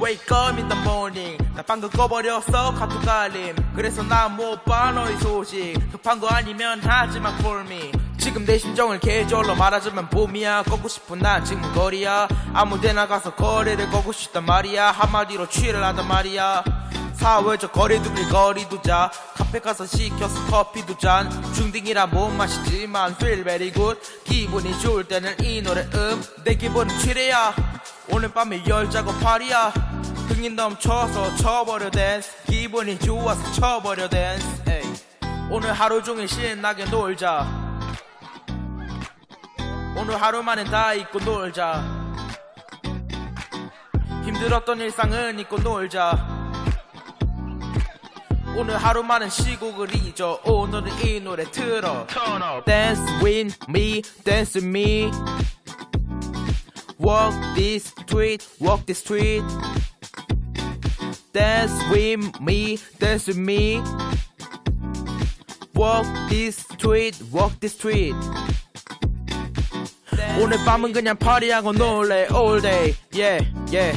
Wake up in the morning. 나 방금 꺼버렸어 카톡 알림. 그래서 난못봐 너의 소식. 급한 거 아니면 하지마 call me. 지금 내 심정을 계절로 말하자면 봄이야. 걷고 싶은 난 지금 거리야. 아무데나 가서 거리를 걷고 싶단 말이야. 한마디로 취를 하단 말이야. 사회적 거리두기 거리두자. 카페 가서 시켜서 커피도 잔. 중딩이라 못 마시지만 feel very good. 기분이 좋을 때는 이 노래 음내 기분은 취래야 오늘 밤에 열자고 파리야. 흥이 넘쳐서 쳐버려 댄스 기분이 좋아서 쳐버려 댄스 에이. 오늘 하루 종일 신나게 놀자. 오늘 하루만은 다 잊고 놀자. 힘들었던 일상은 잊고 놀자. 오늘 하루만은 시국을 잊어. 오늘은 이 노래 틀어. Turn up. Dance with me Dance with me Walk this street Walk this street Dance with me Dance with me Walk this street Walk this street 오늘 밤은 그냥 파리하고 놀래 all day yeah yeah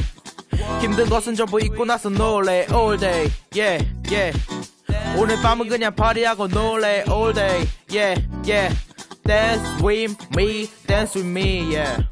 힘든 것은 전부 잊고 나서 놀래 all day yeah yeah 오늘 밤은 그냥 파리하고 놀래 all day yeah yeah dance with me dance with me yeah